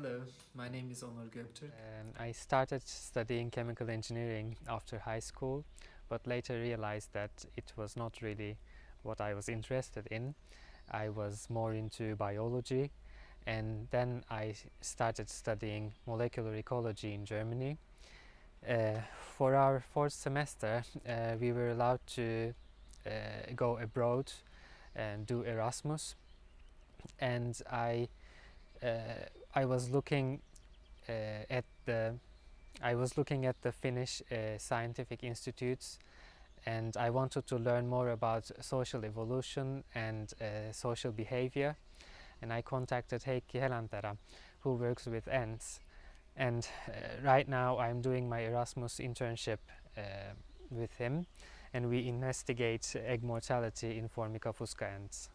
Hello, my name is Onur Göktürk. Um, I started studying chemical engineering after high school, but later realized that it was not really what I was interested in. I was more into biology and then I started studying molecular ecology in Germany. Uh, for our fourth semester, uh, we were allowed to uh, go abroad and do Erasmus and I uh, I was looking uh, at the I was looking at the Finnish uh, scientific institutes and I wanted to learn more about social evolution and uh, social behavior and I contacted Heikki Helanterä who works with ants and uh, right now I'm doing my Erasmus internship uh, with him and we investigate egg mortality in Formica fusca ants.